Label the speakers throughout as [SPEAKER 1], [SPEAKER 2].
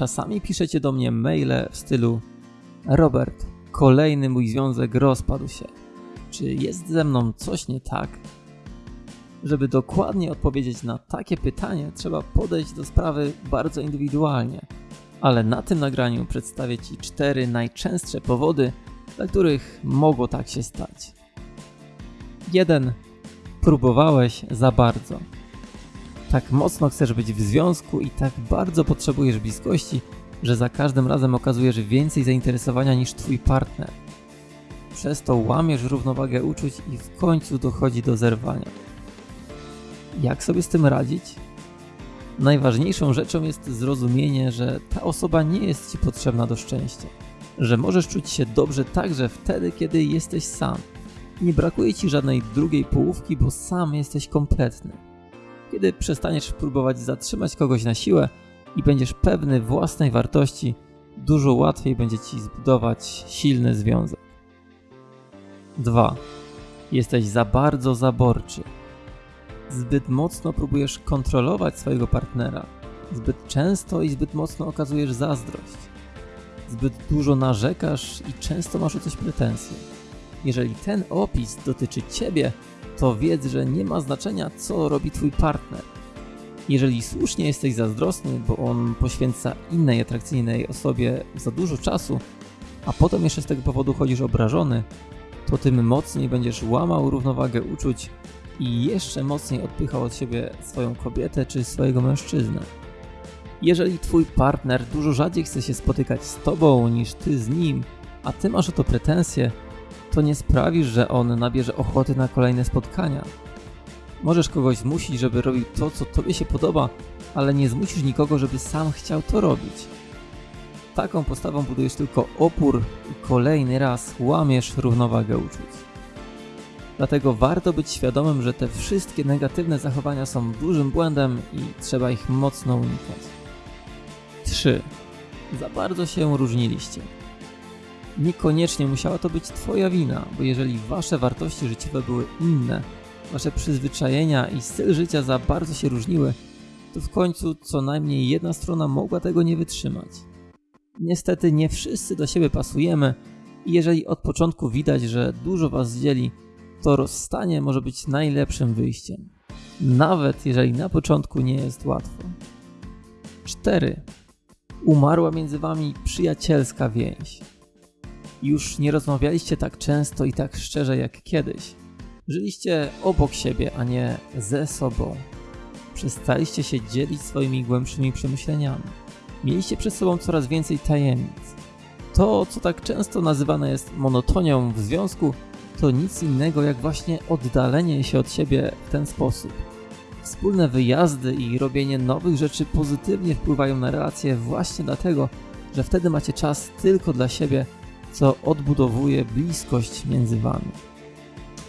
[SPEAKER 1] czasami piszecie do mnie maile w stylu Robert, kolejny mój związek rozpadł się. Czy jest ze mną coś nie tak? Żeby dokładnie odpowiedzieć na takie pytanie, trzeba podejść do sprawy bardzo indywidualnie. Ale na tym nagraniu przedstawię Ci cztery najczęstsze powody, dla których mogło tak się stać. 1. Próbowałeś za bardzo. Tak mocno chcesz być w związku i tak bardzo potrzebujesz bliskości, że za każdym razem okazujesz więcej zainteresowania niż Twój partner. Przez to łamiesz równowagę uczuć i w końcu dochodzi do zerwania. Jak sobie z tym radzić? Najważniejszą rzeczą jest zrozumienie, że ta osoba nie jest Ci potrzebna do szczęścia. Że możesz czuć się dobrze także wtedy, kiedy jesteś sam. Nie brakuje Ci żadnej drugiej połówki, bo sam jesteś kompletny. Kiedy przestaniesz próbować zatrzymać kogoś na siłę i będziesz pewny własnej wartości, dużo łatwiej będzie Ci zbudować silny związek. 2. Jesteś za bardzo zaborczy. Zbyt mocno próbujesz kontrolować swojego partnera. Zbyt często i zbyt mocno okazujesz zazdrość. Zbyt dużo narzekasz i często masz o coś pretensje. Jeżeli ten opis dotyczy Ciebie, to wiedz, że nie ma znaczenia, co robi Twój partner. Jeżeli słusznie jesteś zazdrosny, bo on poświęca innej atrakcyjnej osobie za dużo czasu, a potem jeszcze z tego powodu chodzisz obrażony, to tym mocniej będziesz łamał równowagę uczuć i jeszcze mocniej odpychał od siebie swoją kobietę czy swojego mężczyznę. Jeżeli twój partner dużo rzadziej chce się spotykać z tobą niż ty z nim, a ty masz o to pretensje, to nie sprawisz, że on nabierze ochoty na kolejne spotkania. Możesz kogoś zmusić, żeby robił to, co tobie się podoba, ale nie zmusisz nikogo, żeby sam chciał to robić. Taką postawą budujesz tylko opór i kolejny raz łamiesz równowagę uczuć. Dlatego warto być świadomym, że te wszystkie negatywne zachowania są dużym błędem i trzeba ich mocno unikać. 3. Za bardzo się różniliście. Niekoniecznie musiała to być Twoja wina, bo jeżeli Wasze wartości życiowe były inne, Wasze przyzwyczajenia i styl życia za bardzo się różniły, to w końcu co najmniej jedna strona mogła tego nie wytrzymać. Niestety nie wszyscy do siebie pasujemy i jeżeli od początku widać, że dużo Was dzieli, to rozstanie może być najlepszym wyjściem. Nawet jeżeli na początku nie jest łatwo. 4. Umarła między Wami przyjacielska więź. Już nie rozmawialiście tak często i tak szczerze jak kiedyś. Żyliście obok siebie, a nie ze sobą. Przestaliście się dzielić swoimi głębszymi przemyśleniami. Mieliście przed sobą coraz więcej tajemnic. To, co tak często nazywane jest monotonią w związku, to nic innego jak właśnie oddalenie się od siebie w ten sposób. Wspólne wyjazdy i robienie nowych rzeczy pozytywnie wpływają na relacje właśnie dlatego, że wtedy macie czas tylko dla siebie, co odbudowuje bliskość między wami.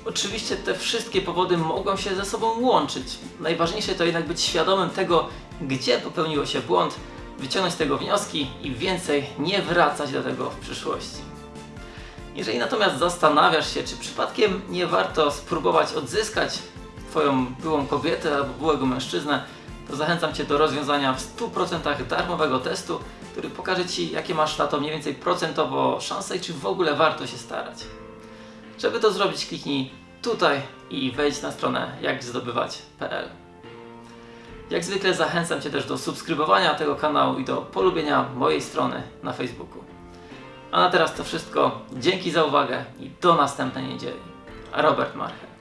[SPEAKER 2] Oczywiście te wszystkie powody mogą się ze sobą łączyć. Najważniejsze to jednak być świadomym tego, gdzie popełniło się błąd, wyciągnąć z tego wnioski i więcej nie wracać do tego w przyszłości. Jeżeli natomiast zastanawiasz się, czy przypadkiem nie warto spróbować odzyskać Twoją byłą kobietę albo byłego mężczyznę, to zachęcam Cię do rozwiązania w 100% darmowego testu, który pokaże Ci, jakie masz na to mniej więcej procentowo szanse i czy w ogóle warto się starać. Żeby to zrobić, kliknij tutaj i wejdź na stronę jakzdobywać.pl. Jak zwykle zachęcam Cię też do subskrybowania tego kanału i do polubienia mojej strony na Facebooku. A na teraz to wszystko. Dzięki za uwagę i do następnej niedzieli. Robert Marche.